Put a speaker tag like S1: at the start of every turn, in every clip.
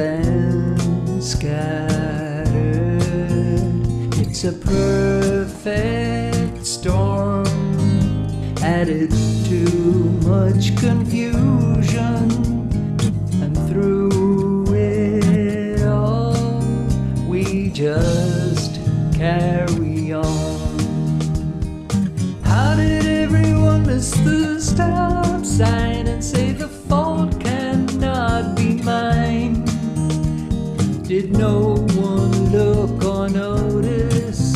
S1: than scattered. It's a perfect storm, added too much confusion. And through it all, we just carry on. How did everyone miss the stop sign and say the fault? Did no one look or notice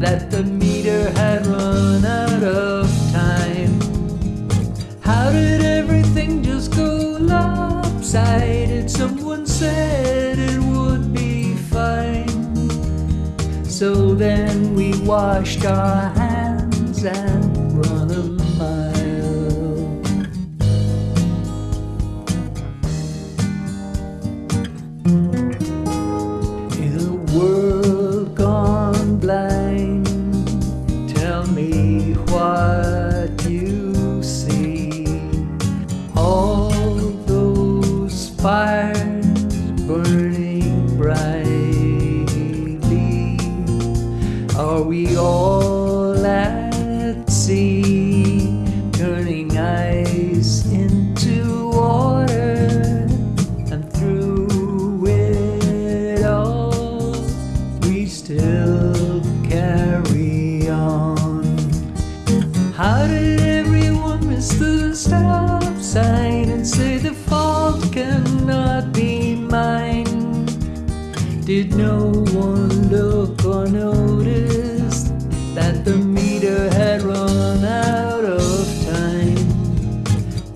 S1: that the meter had run out of time? How did everything just go lopsided? Someone said it would be fine. So then we washed our hands and me what you see. All those fires burning brightly. Are we all at sea, Did no one look or notice that the meter had run out of time?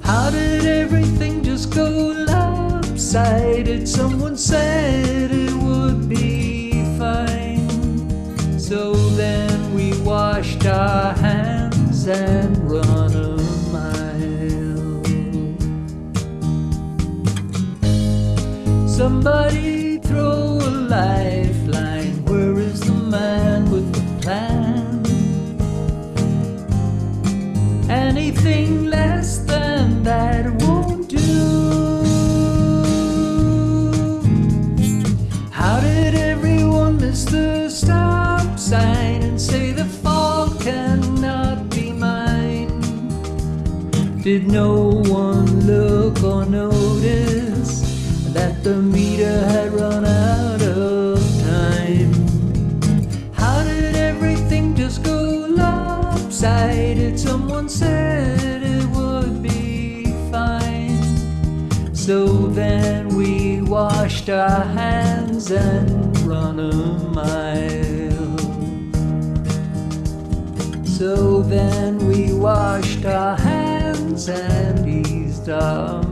S1: How did everything just go lopsided? Someone said it would be fine. So then we washed our hands and run a mile. Somebody throw a lifeline. Where is the man with the plan? Anything less than that won't do. How did everyone miss the stop sign and say the fault cannot be mine? Did no one look lopsided? Someone said it would be fine. So then we washed our hands and run a mile. So then we washed our hands and eased our.